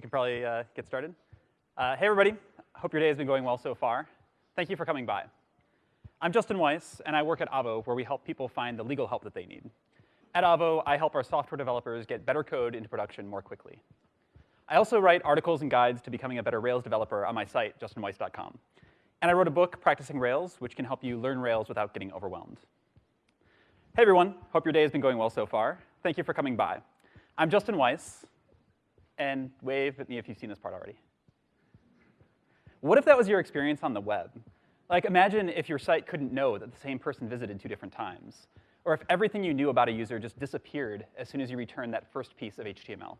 we can probably uh, get started. Uh, hey, everybody. Hope your day has been going well so far. Thank you for coming by. I'm Justin Weiss, and I work at Avvo, where we help people find the legal help that they need. At Avvo, I help our software developers get better code into production more quickly. I also write articles and guides to becoming a better Rails developer on my site, justinweiss.com. And I wrote a book, Practicing Rails, which can help you learn Rails without getting overwhelmed. Hey, everyone. Hope your day has been going well so far. Thank you for coming by. I'm Justin Weiss, and wave at me if you've seen this part already. What if that was your experience on the web? Like, imagine if your site couldn't know that the same person visited two different times, or if everything you knew about a user just disappeared as soon as you returned that first piece of HTML.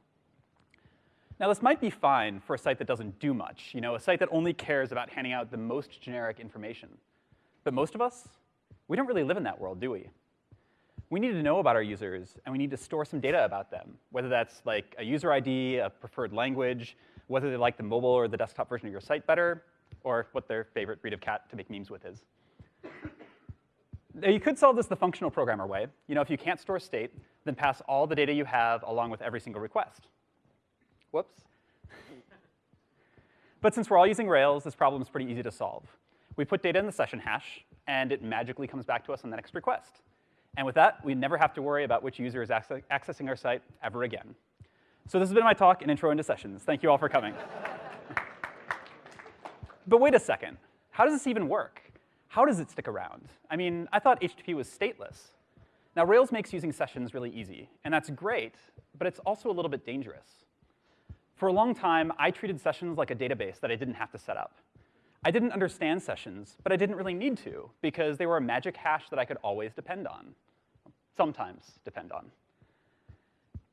Now, this might be fine for a site that doesn't do much, you know, a site that only cares about handing out the most generic information. But most of us, we don't really live in that world, do we? We need to know about our users, and we need to store some data about them, whether that's like a user ID, a preferred language, whether they like the mobile or the desktop version of your site better, or what their favorite breed of cat to make memes with is. Now, you could solve this the functional programmer way. You know, if you can't store state, then pass all the data you have along with every single request. Whoops. but since we're all using Rails, this problem is pretty easy to solve. We put data in the session hash, and it magically comes back to us on the next request. And with that, we never have to worry about which user is accessing our site ever again. So this has been my talk and intro into sessions. Thank you all for coming. but wait a second. How does this even work? How does it stick around? I mean, I thought HTTP was stateless. Now, Rails makes using sessions really easy, and that's great, but it's also a little bit dangerous. For a long time, I treated sessions like a database that I didn't have to set up. I didn't understand sessions, but I didn't really need to, because they were a magic hash that I could always depend on. Sometimes depend on.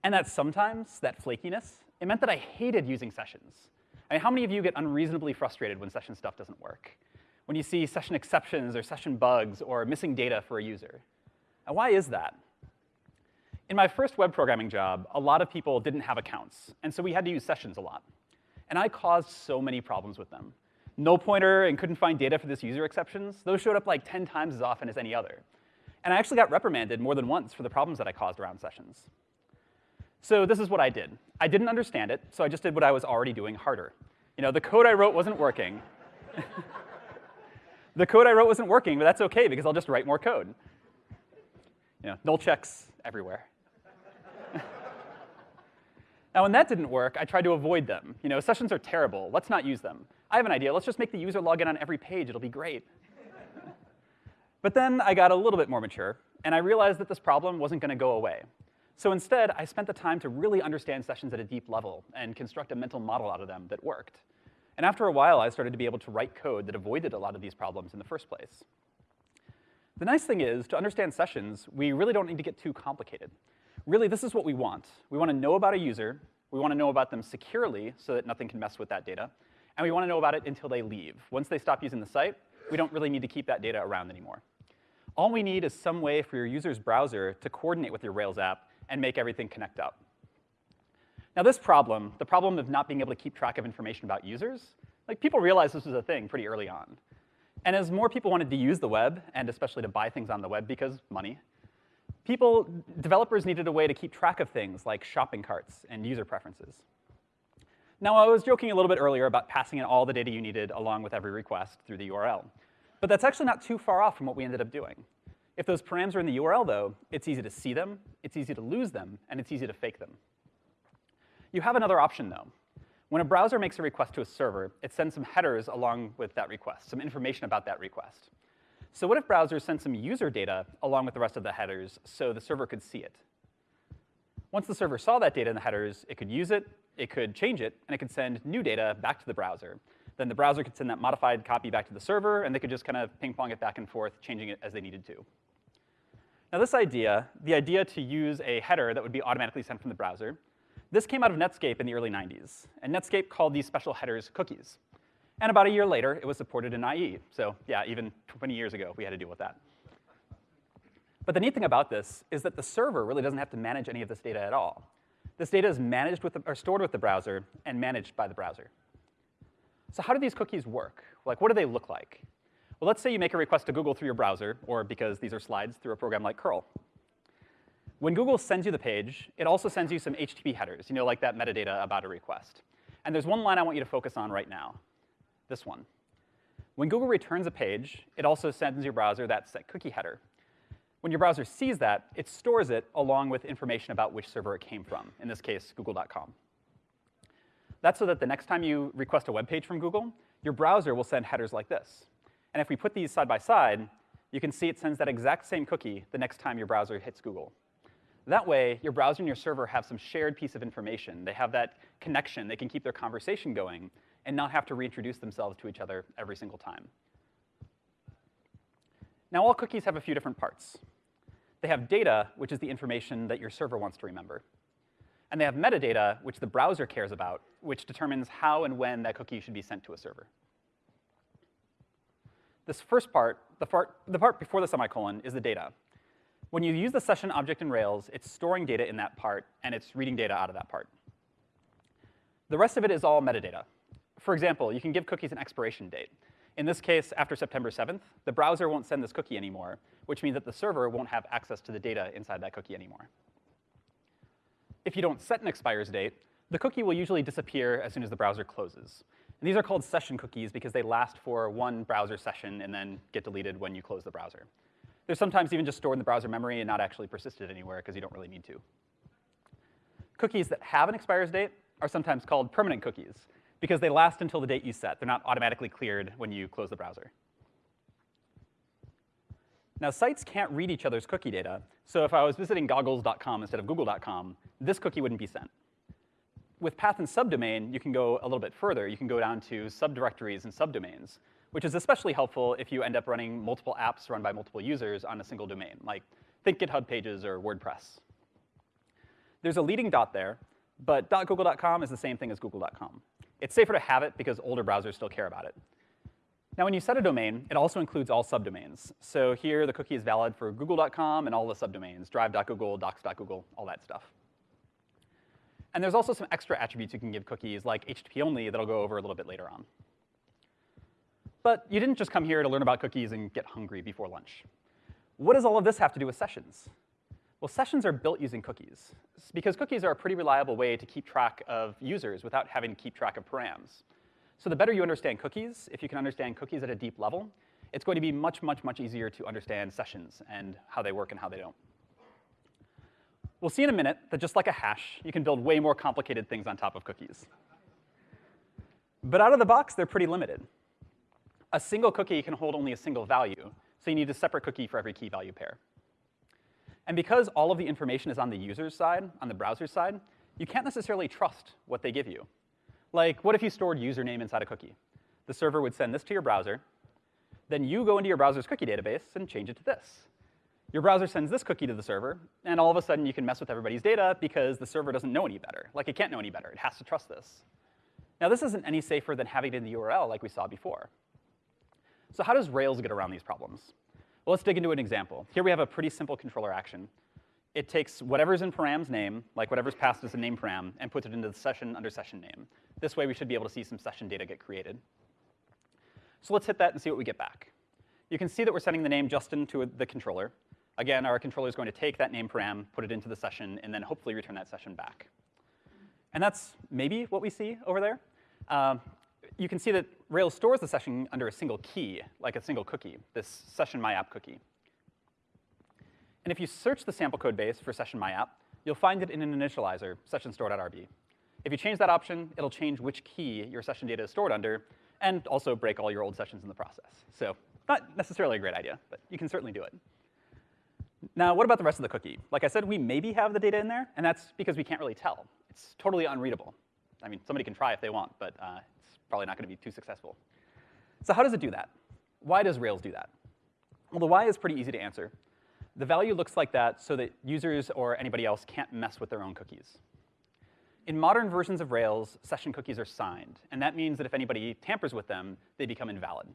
And that sometimes, that flakiness, it meant that I hated using sessions. I mean, how many of you get unreasonably frustrated when session stuff doesn't work? When you see session exceptions or session bugs or missing data for a user? And why is that? In my first web programming job, a lot of people didn't have accounts, and so we had to use sessions a lot. And I caused so many problems with them null pointer and couldn't find data for this user exceptions, those showed up like 10 times as often as any other. And I actually got reprimanded more than once for the problems that I caused around sessions. So this is what I did. I didn't understand it, so I just did what I was already doing harder. You know, the code I wrote wasn't working. the code I wrote wasn't working, but that's OK, because I'll just write more code. You know, null checks everywhere. Now, when that didn't work, I tried to avoid them. You know, sessions are terrible. Let's not use them. I have an idea. Let's just make the user log in on every page. It'll be great. but then I got a little bit more mature, and I realized that this problem wasn't going to go away. So instead, I spent the time to really understand sessions at a deep level and construct a mental model out of them that worked. And after a while, I started to be able to write code that avoided a lot of these problems in the first place. The nice thing is, to understand sessions, we really don't need to get too complicated. Really, this is what we want. We want to know about a user. We want to know about them securely so that nothing can mess with that data and we want to know about it until they leave. Once they stop using the site, we don't really need to keep that data around anymore. All we need is some way for your user's browser to coordinate with your Rails app and make everything connect up. Now this problem, the problem of not being able to keep track of information about users, like people realized this was a thing pretty early on. And as more people wanted to use the web, and especially to buy things on the web because money, people, developers needed a way to keep track of things like shopping carts and user preferences. Now, I was joking a little bit earlier about passing in all the data you needed along with every request through the URL. But that's actually not too far off from what we ended up doing. If those params are in the URL, though, it's easy to see them, it's easy to lose them, and it's easy to fake them. You have another option, though. When a browser makes a request to a server, it sends some headers along with that request, some information about that request. So what if browsers sent some user data along with the rest of the headers so the server could see it? Once the server saw that data in the headers, it could use it, it could change it, and it could send new data back to the browser. Then the browser could send that modified copy back to the server, and they could just kind of ping-pong it back and forth, changing it as they needed to. Now this idea, the idea to use a header that would be automatically sent from the browser, this came out of Netscape in the early 90s. And Netscape called these special headers cookies. And about a year later, it was supported in IE. So yeah, even 20 years ago, we had to deal with that. But the neat thing about this is that the server really doesn't have to manage any of this data at all. This data is managed with the, or stored with the browser and managed by the browser. So how do these cookies work? Like, what do they look like? Well, let's say you make a request to Google through your browser, or because these are slides, through a program like curl. When Google sends you the page, it also sends you some HTTP headers, you know, like that metadata about a request. And there's one line I want you to focus on right now, this one. When Google returns a page, it also sends your browser that set cookie header. When your browser sees that, it stores it along with information about which server it came from, in this case, google.com. That's so that the next time you request a web page from Google, your browser will send headers like this. And if we put these side by side, you can see it sends that exact same cookie the next time your browser hits Google. That way, your browser and your server have some shared piece of information. They have that connection. They can keep their conversation going and not have to reintroduce themselves to each other every single time. Now, all cookies have a few different parts. They have data, which is the information that your server wants to remember. And they have metadata, which the browser cares about, which determines how and when that cookie should be sent to a server. This first part, the part, the part before the semicolon, is the data. When you use the session object in Rails, it's storing data in that part, and it's reading data out of that part. The rest of it is all metadata. For example, you can give cookies an expiration date. In this case, after September 7th, the browser won't send this cookie anymore, which means that the server won't have access to the data inside that cookie anymore. If you don't set an expires date, the cookie will usually disappear as soon as the browser closes. And these are called session cookies because they last for one browser session and then get deleted when you close the browser. They're sometimes even just stored in the browser memory and not actually persisted anywhere because you don't really need to. Cookies that have an expires date are sometimes called permanent cookies because they last until the date you set. They're not automatically cleared when you close the browser. Now, sites can't read each other's cookie data, so if I was visiting goggles.com instead of google.com, this cookie wouldn't be sent. With path and subdomain, you can go a little bit further. You can go down to subdirectories and subdomains, which is especially helpful if you end up running multiple apps run by multiple users on a single domain, like think GitHub pages or WordPress. There's a leading dot there, but .google.com is the same thing as google.com. It's safer to have it because older browsers still care about it. Now, when you set a domain, it also includes all subdomains. So here, the cookie is valid for google.com and all the subdomains, drive.google, docs.google, all that stuff. And there's also some extra attributes you can give cookies, like HTTP only, that I'll go over a little bit later on. But you didn't just come here to learn about cookies and get hungry before lunch. What does all of this have to do with sessions? Well, sessions are built using cookies, because cookies are a pretty reliable way to keep track of users without having to keep track of params. So the better you understand cookies, if you can understand cookies at a deep level, it's going to be much, much, much easier to understand sessions and how they work and how they don't. We'll see in a minute that just like a hash, you can build way more complicated things on top of cookies. But out of the box, they're pretty limited. A single cookie can hold only a single value, so you need a separate cookie for every key value pair. And because all of the information is on the user's side, on the browser's side, you can't necessarily trust what they give you. Like, what if you stored username inside a cookie? The server would send this to your browser. Then you go into your browser's cookie database and change it to this. Your browser sends this cookie to the server, and all of a sudden you can mess with everybody's data because the server doesn't know any better. Like, it can't know any better. It has to trust this. Now, this isn't any safer than having it in the URL like we saw before. So how does Rails get around these problems? Well, let's dig into an example. Here we have a pretty simple controller action. It takes whatever's in param's name, like whatever's passed as a name param, and puts it into the session under session name. This way we should be able to see some session data get created. So let's hit that and see what we get back. You can see that we're sending the name Justin to the controller. Again, our controller is going to take that name param, put it into the session, and then hopefully return that session back. And that's maybe what we see over there. Um, you can see that Rails stores the session under a single key, like a single cookie, this session myapp cookie. And if you search the sample code base for session myapp, you'll find it in an initializer, session store.rb. If you change that option, it'll change which key your session data is stored under, and also break all your old sessions in the process. So not necessarily a great idea, but you can certainly do it. Now, what about the rest of the cookie? Like I said, we maybe have the data in there, and that's because we can't really tell. It's totally unreadable. I mean, somebody can try if they want, but uh, probably not going to be too successful. So how does it do that? Why does Rails do that? Well, the why is pretty easy to answer. The value looks like that so that users or anybody else can't mess with their own cookies. In modern versions of Rails, session cookies are signed, and that means that if anybody tampers with them, they become invalid.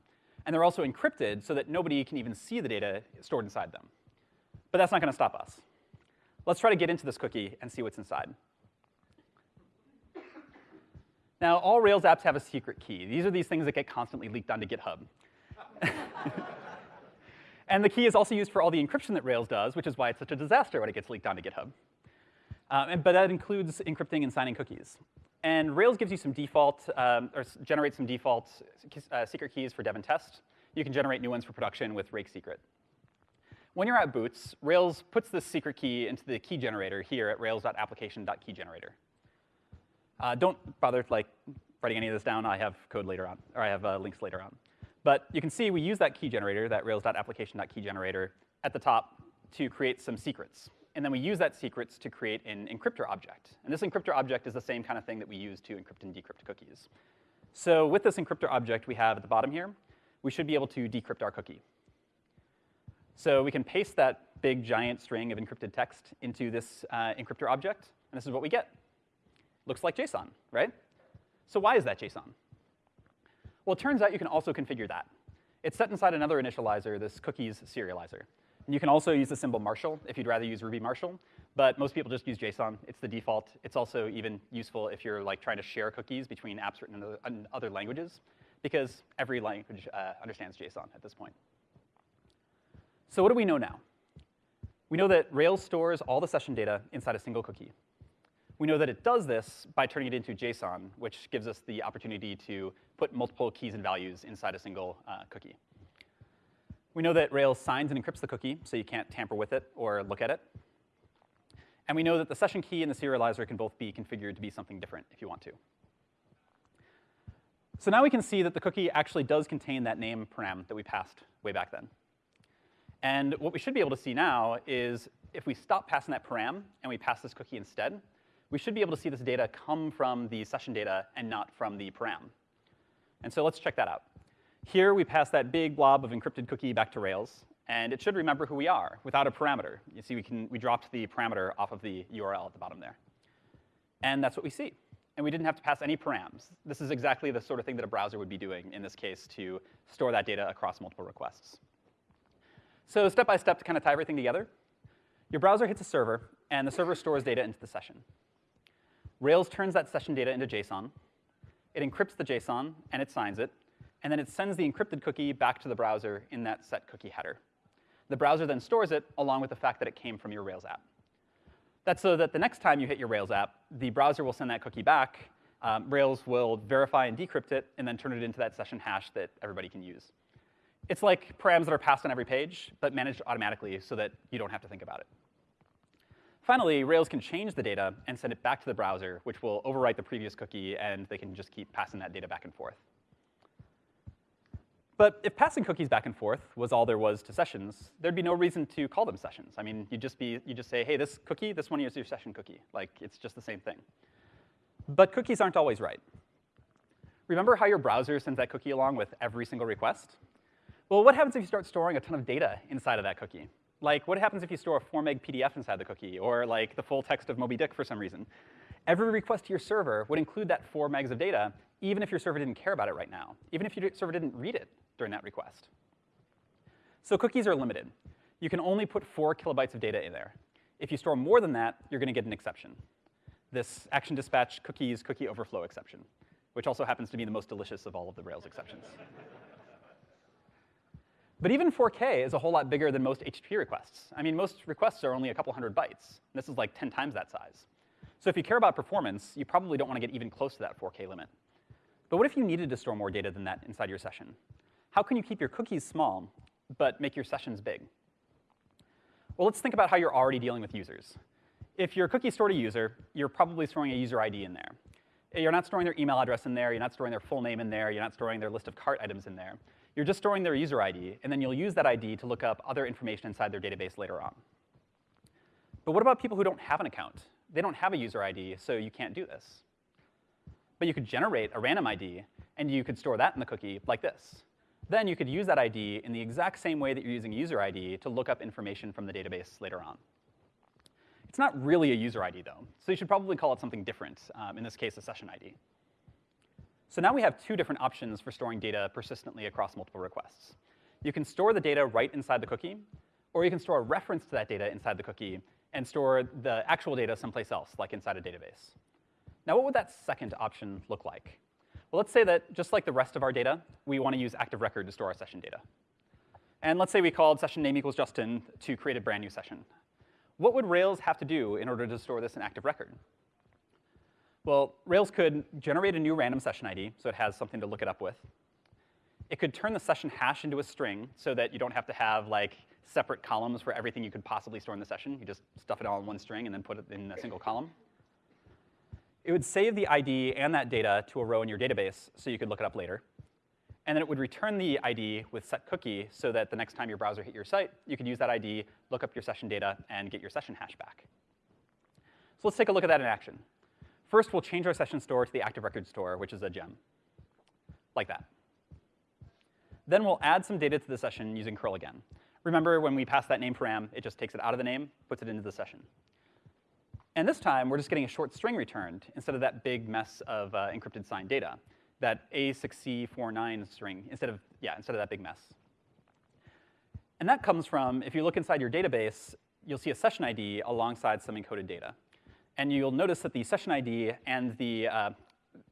And they're also encrypted so that nobody can even see the data stored inside them. But that's not going to stop us. Let's try to get into this cookie and see what's inside. Now, all Rails apps have a secret key. These are these things that get constantly leaked onto GitHub. and the key is also used for all the encryption that Rails does, which is why it's such a disaster when it gets leaked onto GitHub. Um, and, but that includes encrypting and signing cookies. And Rails gives you some default, um, or generates some default uh, secret keys for dev and test. You can generate new ones for production with rake secret. When you're at Boots, Rails puts this secret key into the key generator here at rails.application.keygenerator. Uh, don't bother like writing any of this down. I have code later on, or I have uh, links later on. But you can see we use that key generator, that rails.application.keygenerator, at the top to create some secrets. And then we use that secrets to create an encryptor object. And this encryptor object is the same kind of thing that we use to encrypt and decrypt cookies. So with this encryptor object we have at the bottom here, we should be able to decrypt our cookie. So we can paste that big giant string of encrypted text into this uh, encryptor object, and this is what we get. Looks like JSON, right? So why is that JSON? Well, it turns out you can also configure that. It's set inside another initializer, this cookies serializer. And you can also use the symbol Marshal if you'd rather use Ruby Marshal, but most people just use JSON. It's the default. It's also even useful if you're like trying to share cookies between apps written in other languages, because every language uh, understands JSON at this point. So what do we know now? We know that Rails stores all the session data inside a single cookie. We know that it does this by turning it into JSON, which gives us the opportunity to put multiple keys and values inside a single uh, cookie. We know that Rails signs and encrypts the cookie, so you can't tamper with it or look at it. And we know that the session key and the serializer can both be configured to be something different if you want to. So now we can see that the cookie actually does contain that name param that we passed way back then. And what we should be able to see now is if we stop passing that param and we pass this cookie instead, we should be able to see this data come from the session data and not from the param. And so let's check that out. Here we pass that big blob of encrypted cookie back to Rails, and it should remember who we are without a parameter. You see we, can, we dropped the parameter off of the URL at the bottom there. And that's what we see. And we didn't have to pass any params. This is exactly the sort of thing that a browser would be doing in this case to store that data across multiple requests. So step by step to kind of tie everything together, your browser hits a server, and the server stores data into the session. Rails turns that session data into JSON. It encrypts the JSON, and it signs it, and then it sends the encrypted cookie back to the browser in that set cookie header. The browser then stores it along with the fact that it came from your Rails app. That's so that the next time you hit your Rails app, the browser will send that cookie back, um, Rails will verify and decrypt it, and then turn it into that session hash that everybody can use. It's like params that are passed on every page, but managed automatically so that you don't have to think about it. Finally, Rails can change the data and send it back to the browser, which will overwrite the previous cookie, and they can just keep passing that data back and forth. But if passing cookies back and forth was all there was to sessions, there'd be no reason to call them sessions. I mean, you'd just be you just say, hey, this cookie, this one is your session cookie. Like it's just the same thing. But cookies aren't always right. Remember how your browser sends that cookie along with every single request? Well, what happens if you start storing a ton of data inside of that cookie? Like, what happens if you store a 4 meg PDF inside the cookie, or like the full text of Moby Dick for some reason? Every request to your server would include that 4 megs of data, even if your server didn't care about it right now, even if your server didn't read it during that request. So cookies are limited. You can only put four kilobytes of data in there. If you store more than that, you're going to get an exception. This action dispatch cookies cookie overflow exception, which also happens to be the most delicious of all of the Rails exceptions. But even 4K is a whole lot bigger than most HTTP requests. I mean, most requests are only a couple hundred bytes. This is like 10 times that size. So if you care about performance, you probably don't want to get even close to that 4K limit. But what if you needed to store more data than that inside your session? how can you keep your cookies small but make your sessions big? Well, let's think about how you're already dealing with users. If your cookie stored a user, you're probably storing a user ID in there. You're not storing their email address in there, you're not storing their full name in there, you're not storing their list of cart items in there. You're just storing their user ID, and then you'll use that ID to look up other information inside their database later on. But what about people who don't have an account? They don't have a user ID, so you can't do this. But you could generate a random ID, and you could store that in the cookie like this. Then you could use that ID in the exact same way that you're using user ID to look up information from the database later on. It's not really a user ID, though, so you should probably call it something different, um, in this case, a session ID. So now we have two different options for storing data persistently across multiple requests. You can store the data right inside the cookie, or you can store a reference to that data inside the cookie and store the actual data someplace else, like inside a database. Now, what would that second option look like? Well, let's say that just like the rest of our data, we want to use active record to store our session data. And let's say we called session name equals Justin to create a brand new session. What would Rails have to do in order to store this in active record? Well, Rails could generate a new random session ID, so it has something to look it up with. It could turn the session hash into a string so that you don't have to have like separate columns for everything you could possibly store in the session. You just stuff it all in one string and then put it in a single column. It would save the ID and that data to a row in your database so you could look it up later. And then it would return the ID with set cookie so that the next time your browser hit your site, you could use that ID, look up your session data, and get your session hash back. So let's take a look at that in action. First, we'll change our session store to the active record store, which is a gem, like that. Then we'll add some data to the session using curl again. Remember, when we pass that name param, it just takes it out of the name, puts it into the session. And this time, we're just getting a short string returned instead of that big mess of uh, encrypted signed data, that A6C49 string, instead of, yeah, instead of that big mess. And that comes from, if you look inside your database, you'll see a session ID alongside some encoded data. And you'll notice that the session ID and the uh,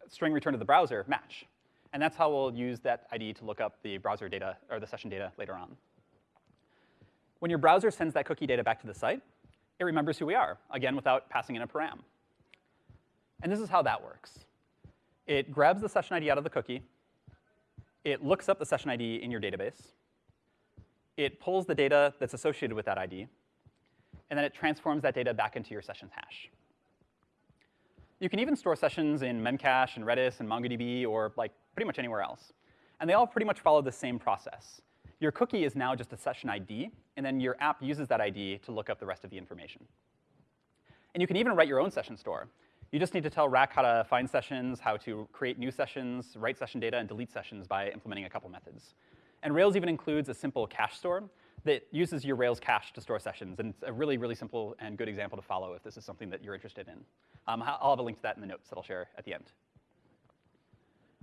string returned to the browser match. And that's how we'll use that ID to look up the browser data, or the session data later on. When your browser sends that cookie data back to the site, it remembers who we are, again, without passing in a param. And this is how that works. It grabs the session ID out of the cookie. It looks up the session ID in your database. It pulls the data that's associated with that ID. And then it transforms that data back into your session's hash. You can even store sessions in Memcache and Redis and MongoDB or like pretty much anywhere else. And they all pretty much follow the same process. Your cookie is now just a session ID, and then your app uses that ID to look up the rest of the information. And you can even write your own session store. You just need to tell Rack how to find sessions, how to create new sessions, write session data, and delete sessions by implementing a couple methods. And Rails even includes a simple cache store that uses your Rails cache to store sessions. And it's a really, really simple and good example to follow if this is something that you're interested in. Um, I'll have a link to that in the notes that I'll share at the end.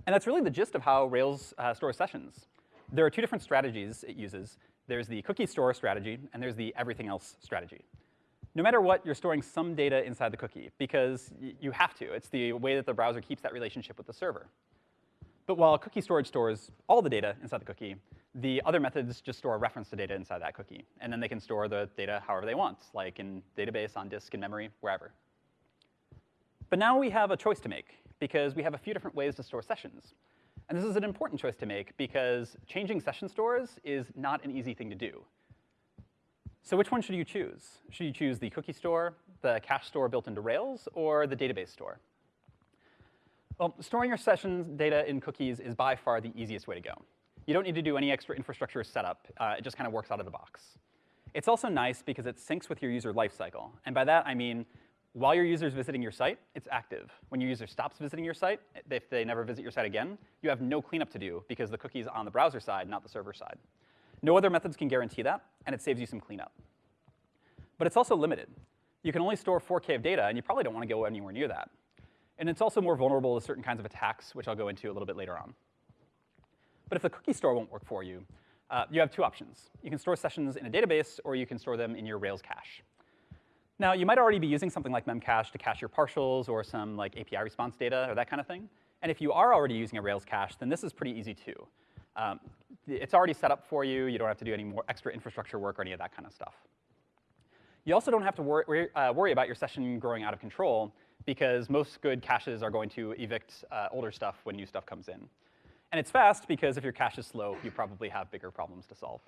And that's really the gist of how Rails uh, stores sessions. There are two different strategies it uses. There's the cookie store strategy, and there's the everything else strategy. No matter what, you're storing some data inside the cookie, because you have to. It's the way that the browser keeps that relationship with the server. But while cookie storage stores all the data inside the cookie, the other methods just store a reference to data inside that cookie. And then they can store the data however they want, like in database, on disk, in memory, wherever. But now we have a choice to make, because we have a few different ways to store sessions. And this is an important choice to make, because changing session stores is not an easy thing to do. So which one should you choose? Should you choose the cookie store, the cache store built into Rails, or the database store? Well, storing your sessions data in cookies is by far the easiest way to go. You don't need to do any extra infrastructure setup. Uh, it just kind of works out of the box. It's also nice because it syncs with your user lifecycle. And by that, I mean while your user is visiting your site, it's active. When your user stops visiting your site, if they never visit your site again, you have no cleanup to do because the cookie's on the browser side, not the server side. No other methods can guarantee that, and it saves you some cleanup. But it's also limited. You can only store 4K of data, and you probably don't want to go anywhere near that. And it's also more vulnerable to certain kinds of attacks, which I'll go into a little bit later on. But if the cookie store won't work for you, uh, you have two options. You can store sessions in a database, or you can store them in your Rails cache. Now, you might already be using something like Memcache to cache your partials or some like API response data or that kind of thing. And if you are already using a Rails cache, then this is pretty easy too. Um, it's already set up for you. You don't have to do any more extra infrastructure work or any of that kind of stuff. You also don't have to worry, uh, worry about your session growing out of control because most good caches are going to evict uh, older stuff when new stuff comes in. And it's fast because if your cache is slow, you probably have bigger problems to solve.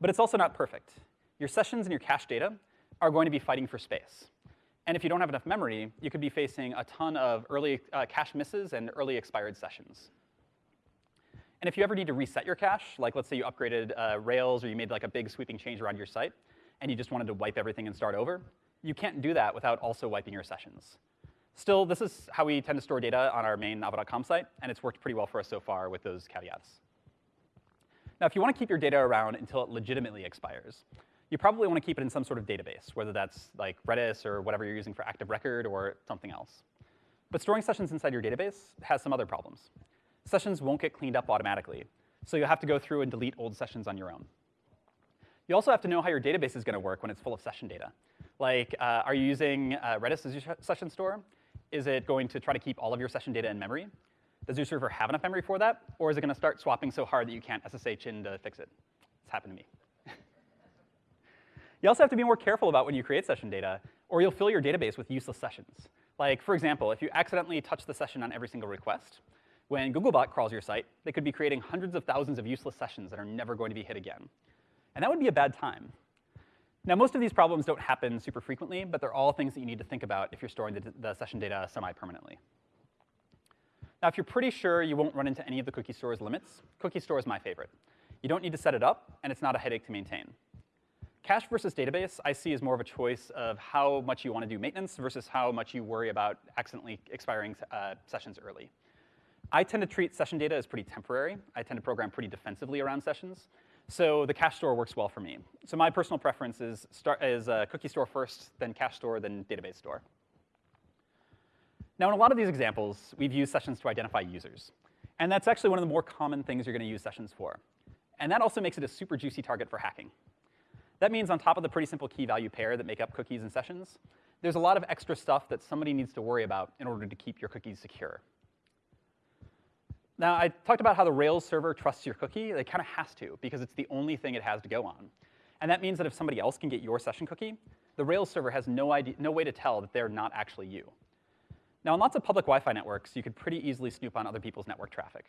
But it's also not perfect. Your sessions and your cache data are going to be fighting for space. And if you don't have enough memory, you could be facing a ton of early uh, cache misses and early expired sessions. And if you ever need to reset your cache, like let's say you upgraded uh, Rails or you made like a big sweeping change around your site, and you just wanted to wipe everything and start over, you can't do that without also wiping your sessions. Still, this is how we tend to store data on our main Avvo.com site, and it's worked pretty well for us so far with those caveats. Now, if you want to keep your data around until it legitimately expires, you probably want to keep it in some sort of database, whether that's like Redis or whatever you're using for Active Record or something else. But storing sessions inside your database has some other problems. Sessions won't get cleaned up automatically, so you'll have to go through and delete old sessions on your own. You also have to know how your database is going to work when it's full of session data. Like, uh, are you using uh, Redis as your session store? Is it going to try to keep all of your session data in memory? Does your server have enough memory for that? Or is it going to start swapping so hard that you can't SSH in to fix it? It's happened to me. You also have to be more careful about when you create session data, or you'll fill your database with useless sessions. Like, for example, if you accidentally touch the session on every single request, when Googlebot crawls your site, they could be creating hundreds of thousands of useless sessions that are never going to be hit again. And that would be a bad time. Now, most of these problems don't happen super frequently, but they're all things that you need to think about if you're storing the, the session data semi-permanently. Now, if you're pretty sure you won't run into any of the cookie store's limits, cookie store is my favorite. You don't need to set it up, and it's not a headache to maintain. Cache versus database I see as more of a choice of how much you want to do maintenance versus how much you worry about accidentally expiring uh, sessions early. I tend to treat session data as pretty temporary. I tend to program pretty defensively around sessions. So the cache store works well for me. So my personal preference is, start, is uh, cookie store first, then cache store, then database store. Now, in a lot of these examples, we've used sessions to identify users. And that's actually one of the more common things you're going to use sessions for. And that also makes it a super juicy target for hacking. That means on top of the pretty simple key-value pair that make up cookies and sessions, there's a lot of extra stuff that somebody needs to worry about in order to keep your cookies secure. Now, I talked about how the Rails server trusts your cookie. It kind of has to, because it's the only thing it has to go on. And that means that if somebody else can get your session cookie, the Rails server has no, idea, no way to tell that they're not actually you. Now, on lots of public Wi-Fi networks, you could pretty easily snoop on other people's network traffic.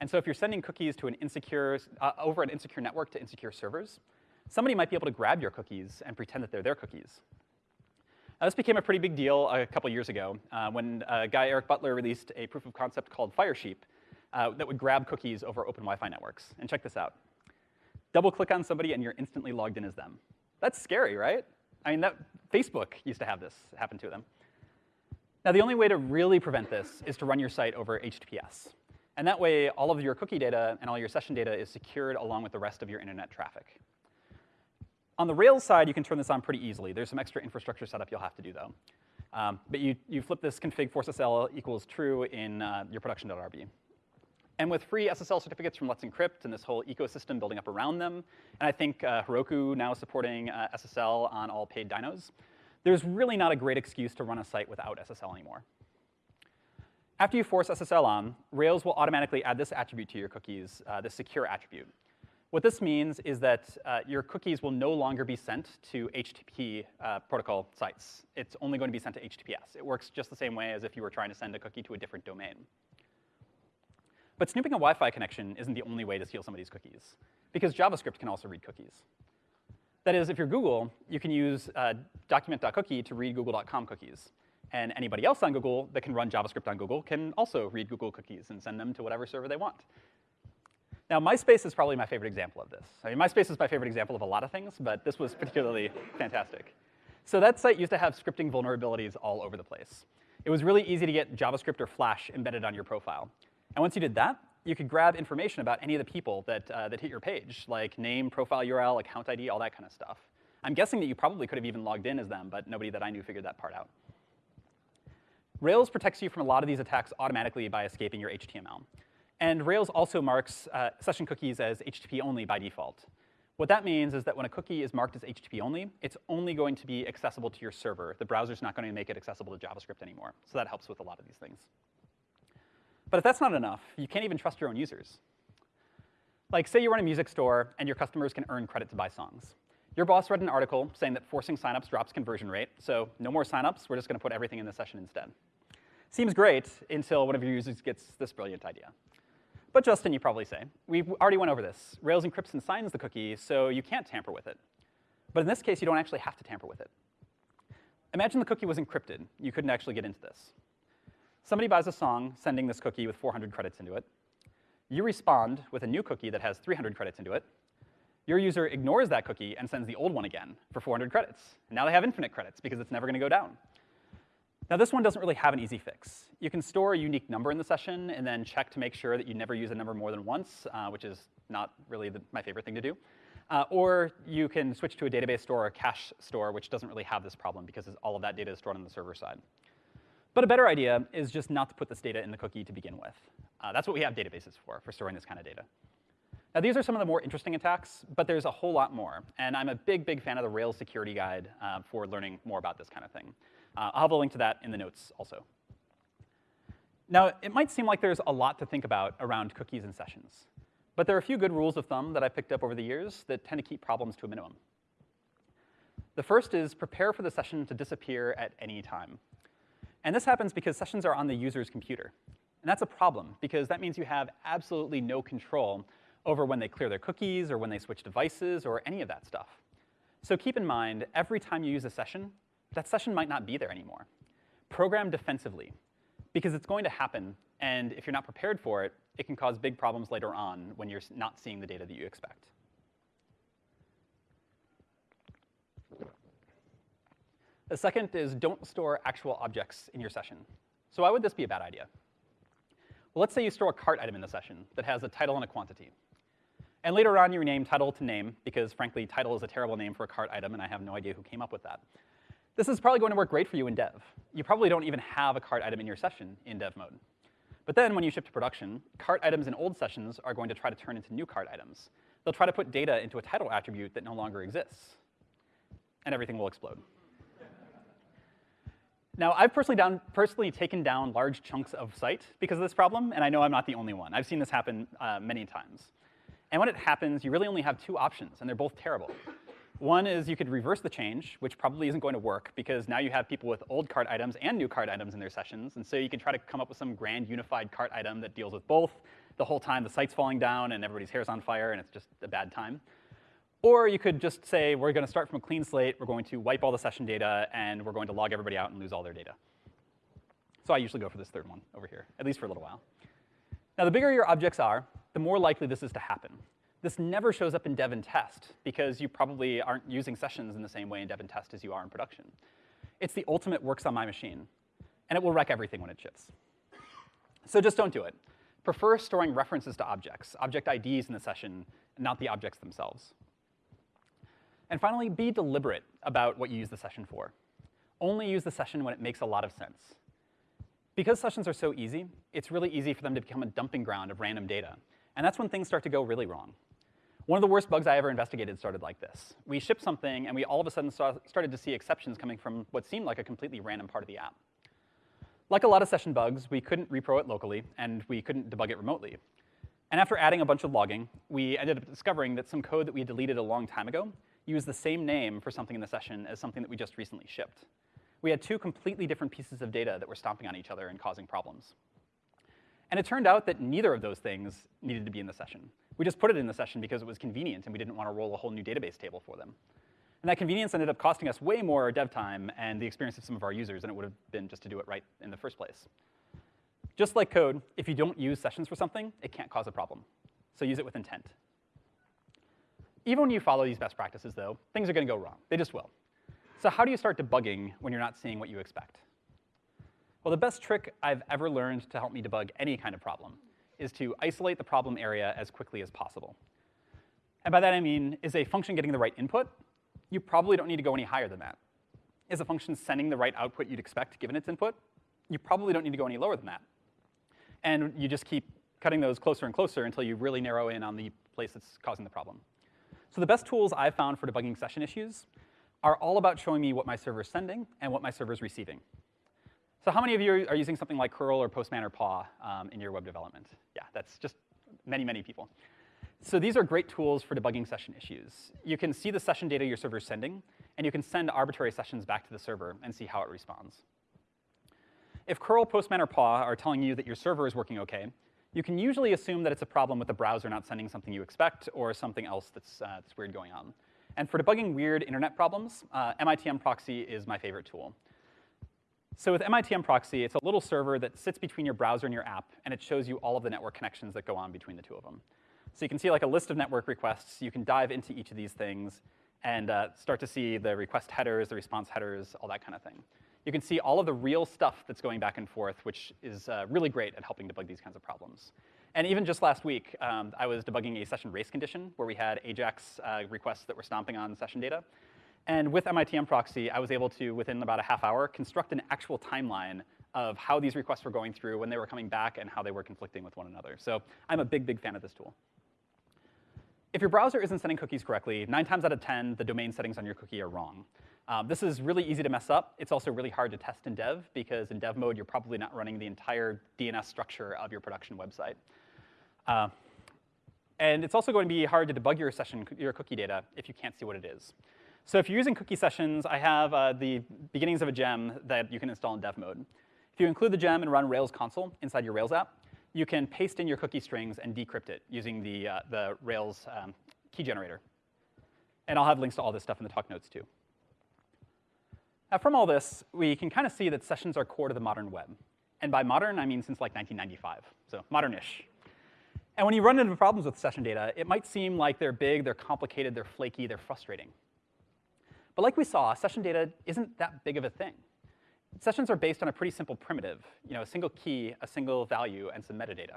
And so if you're sending cookies to an insecure, uh, over an insecure network to insecure servers, somebody might be able to grab your cookies and pretend that they're their cookies. Now, this became a pretty big deal a couple years ago uh, when a guy Eric Butler released a proof of concept called Firesheep uh, that would grab cookies over open Wi-Fi networks. And check this out. Double click on somebody and you're instantly logged in as them. That's scary, right? I mean, that, Facebook used to have this happen to them. Now, the only way to really prevent this is to run your site over HTTPS. And that way, all of your cookie data and all your session data is secured along with the rest of your internet traffic. On the Rails side, you can turn this on pretty easily. There's some extra infrastructure setup you'll have to do, though. Um, but you, you flip this config force SSL equals true in uh, your production.rb. And with free SSL certificates from Let's Encrypt and this whole ecosystem building up around them, and I think uh, Heroku now supporting uh, SSL on all paid dynos, there's really not a great excuse to run a site without SSL anymore. After you force SSL on, Rails will automatically add this attribute to your cookies, uh, secure attribute. What this means is that uh, your cookies will no longer be sent to HTTP uh, protocol sites. It's only going to be sent to HTTPS. It works just the same way as if you were trying to send a cookie to a different domain. But snooping a Wi-Fi connection isn't the only way to steal somebody's cookies, because JavaScript can also read cookies. That is, if you're Google, you can use uh, document.cookie to read google.com cookies. And anybody else on Google that can run JavaScript on Google can also read Google cookies and send them to whatever server they want. Now, MySpace is probably my favorite example of this. I mean, MySpace is my favorite example of a lot of things, but this was particularly fantastic. So that site used to have scripting vulnerabilities all over the place. It was really easy to get JavaScript or Flash embedded on your profile. And once you did that, you could grab information about any of the people that, uh, that hit your page, like name, profile URL, account ID, all that kind of stuff. I'm guessing that you probably could have even logged in as them, but nobody that I knew figured that part out. Rails protects you from a lot of these attacks automatically by escaping your HTML. And Rails also marks uh, session cookies as HTTP only by default. What that means is that when a cookie is marked as HTTP only, it's only going to be accessible to your server. The browser's not going to make it accessible to JavaScript anymore. So that helps with a lot of these things. But if that's not enough, you can't even trust your own users. Like, say you run a music store and your customers can earn credit to buy songs. Your boss read an article saying that forcing signups drops conversion rate, so no more signups, we're just gonna put everything in the session instead. Seems great until one of your users gets this brilliant idea. But Justin, you probably say, we already went over this. Rails encrypts and signs the cookie, so you can't tamper with it. But in this case, you don't actually have to tamper with it. Imagine the cookie was encrypted. You couldn't actually get into this. Somebody buys a song sending this cookie with 400 credits into it. You respond with a new cookie that has 300 credits into it. Your user ignores that cookie and sends the old one again for 400 credits. And now they have infinite credits because it's never going to go down. Now, this one doesn't really have an easy fix. You can store a unique number in the session and then check to make sure that you never use a number more than once, uh, which is not really the, my favorite thing to do. Uh, or you can switch to a database store or a cache store, which doesn't really have this problem because all of that data is stored on the server side. But a better idea is just not to put this data in the cookie to begin with. Uh, that's what we have databases for, for storing this kind of data. Now, these are some of the more interesting attacks, but there's a whole lot more. And I'm a big, big fan of the Rails security guide uh, for learning more about this kind of thing. Uh, I'll have a link to that in the notes also. Now, it might seem like there's a lot to think about around cookies and sessions. But there are a few good rules of thumb that I've picked up over the years that tend to keep problems to a minimum. The first is prepare for the session to disappear at any time. And this happens because sessions are on the user's computer. And that's a problem, because that means you have absolutely no control over when they clear their cookies or when they switch devices or any of that stuff. So keep in mind, every time you use a session, that session might not be there anymore. Program defensively, because it's going to happen, and if you're not prepared for it, it can cause big problems later on when you're not seeing the data that you expect. The second is don't store actual objects in your session. So why would this be a bad idea? Well, let's say you store a cart item in the session that has a title and a quantity. And later on, you rename title to name, because frankly, title is a terrible name for a cart item, and I have no idea who came up with that. This is probably going to work great for you in dev. You probably don't even have a cart item in your session in dev mode. But then when you ship to production, cart items in old sessions are going to try to turn into new cart items. They'll try to put data into a title attribute that no longer exists. And everything will explode. Now, I've personally, down, personally, taken down large chunks of site because of this problem, and I know I'm not the only one. I've seen this happen uh, many times. And when it happens, you really only have two options, and they're both terrible. One is you could reverse the change, which probably isn't going to work because now you have people with old cart items and new cart items in their sessions, and so you can try to come up with some grand unified cart item that deals with both. The whole time the site's falling down and everybody's hair's on fire and it's just a bad time. Or you could just say, we're going to start from a clean slate, we're going to wipe all the session data, and we're going to log everybody out and lose all their data. So I usually go for this third one over here, at least for a little while. Now, the bigger your objects are, the more likely this is to happen. This never shows up in dev and test, because you probably aren't using sessions in the same way in dev and test as you are in production. It's the ultimate works on my machine, and it will wreck everything when it ships. So just don't do it. Prefer storing references to objects, object IDs in the session, not the objects themselves. And finally, be deliberate about what you use the session for. Only use the session when it makes a lot of sense. Because sessions are so easy, it's really easy for them to become a dumping ground of random data. And that's when things start to go really wrong. One of the worst bugs I ever investigated started like this. We shipped something, and we all of a sudden saw, started to see exceptions coming from what seemed like a completely random part of the app. Like a lot of session bugs, we couldn't repro it locally, and we couldn't debug it remotely. And after adding a bunch of logging, we ended up discovering that some code that we deleted a long time ago use the same name for something in the session as something that we just recently shipped. We had two completely different pieces of data that were stomping on each other and causing problems. And it turned out that neither of those things needed to be in the session. We just put it in the session because it was convenient and we didn't want to roll a whole new database table for them. And that convenience ended up costing us way more dev time and the experience of some of our users than it would have been just to do it right in the first place. Just like code, if you don't use sessions for something, it can't cause a problem. So use it with intent. Even when you follow these best practices, though, things are going to go wrong. They just will. So how do you start debugging when you're not seeing what you expect? Well, the best trick I've ever learned to help me debug any kind of problem is to isolate the problem area as quickly as possible. And by that I mean, is a function getting the right input? You probably don't need to go any higher than that. Is a function sending the right output you'd expect given its input? You probably don't need to go any lower than that. And you just keep cutting those closer and closer until you really narrow in on the place that's causing the problem. So the best tools I've found for debugging session issues are all about showing me what my server is sending and what my server is receiving. So how many of you are using something like curl or postman or paw um, in your web development? Yeah, that's just many, many people. So these are great tools for debugging session issues. You can see the session data your server is sending, and you can send arbitrary sessions back to the server and see how it responds. If curl, postman, or paw are telling you that your server is working OK, you can usually assume that it's a problem with the browser not sending something you expect or something else that's, uh, that's weird going on. And for debugging weird internet problems, uh, MITM proxy is my favorite tool. So with MITM proxy, it's a little server that sits between your browser and your app, and it shows you all of the network connections that go on between the two of them. So you can see like a list of network requests. You can dive into each of these things and uh, start to see the request headers, the response headers, all that kind of thing you can see all of the real stuff that's going back and forth, which is uh, really great at helping debug these kinds of problems. And even just last week, um, I was debugging a session race condition where we had AJAX uh, requests that were stomping on session data. And with MITM proxy, I was able to, within about a half hour, construct an actual timeline of how these requests were going through, when they were coming back, and how they were conflicting with one another. So I'm a big, big fan of this tool. If your browser isn't sending cookies correctly, nine times out of 10, the domain settings on your cookie are wrong. Um, this is really easy to mess up. It's also really hard to test in dev because in dev mode, you're probably not running the entire DNS structure of your production website. Uh, and it's also going to be hard to debug your session, your cookie data if you can't see what it is. So if you're using cookie sessions, I have uh, the beginnings of a gem that you can install in dev mode. If you include the gem and run Rails console inside your Rails app, you can paste in your cookie strings and decrypt it using the, uh, the Rails um, key generator. And I'll have links to all this stuff in the talk notes too. Now from all this, we can kind of see that sessions are core to the modern web. And by modern, I mean since like 1995, so modern-ish. And when you run into problems with session data, it might seem like they're big, they're complicated, they're flaky, they're frustrating. But like we saw, session data isn't that big of a thing. Sessions are based on a pretty simple primitive, you know, a single key, a single value, and some metadata.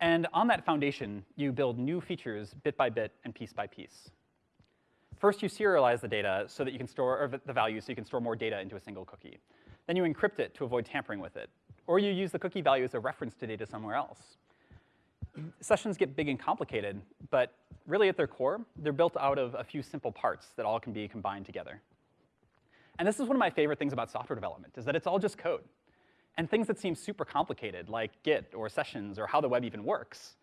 And on that foundation, you build new features bit by bit and piece by piece. First, you serialize the data so that you can store, or the value so you can store more data into a single cookie. Then you encrypt it to avoid tampering with it. Or you use the cookie value as a reference to data somewhere else. Sessions get big and complicated, but really at their core, they're built out of a few simple parts that all can be combined together. And this is one of my favorite things about software development, is that it's all just code. And things that seem super complicated, like Git or sessions or how the web even works,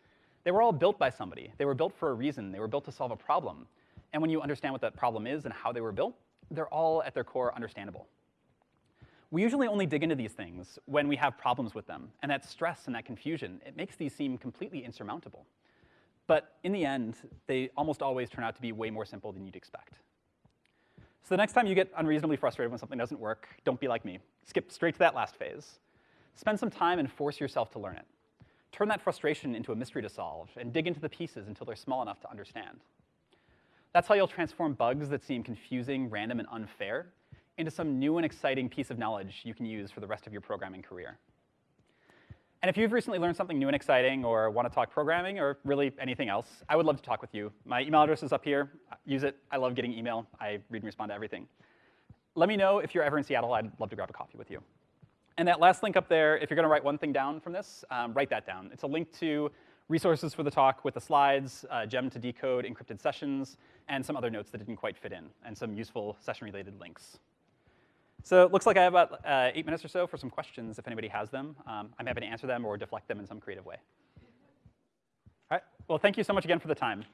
they were all built by somebody. They were built for a reason. They were built to solve a problem. And when you understand what that problem is and how they were built, they're all at their core understandable. We usually only dig into these things when we have problems with them, and that stress and that confusion, it makes these seem completely insurmountable. But in the end, they almost always turn out to be way more simple than you'd expect. So the next time you get unreasonably frustrated when something doesn't work, don't be like me. Skip straight to that last phase. Spend some time and force yourself to learn it. Turn that frustration into a mystery to solve, and dig into the pieces until they're small enough to understand. That's how you'll transform bugs that seem confusing, random, and unfair into some new and exciting piece of knowledge you can use for the rest of your programming career. And if you've recently learned something new and exciting or want to talk programming or really anything else, I would love to talk with you. My email address is up here. Use it. I love getting email. I read and respond to everything. Let me know if you're ever in Seattle. I'd love to grab a coffee with you. And that last link up there, if you're going to write one thing down from this, um, write that down. It's a link to resources for the talk with the slides, uh, gem to decode encrypted sessions, and some other notes that didn't quite fit in, and some useful session-related links. So it looks like I have about uh, eight minutes or so for some questions if anybody has them. Um, I'm happy to answer them or deflect them in some creative way. All right, well, thank you so much again for the time.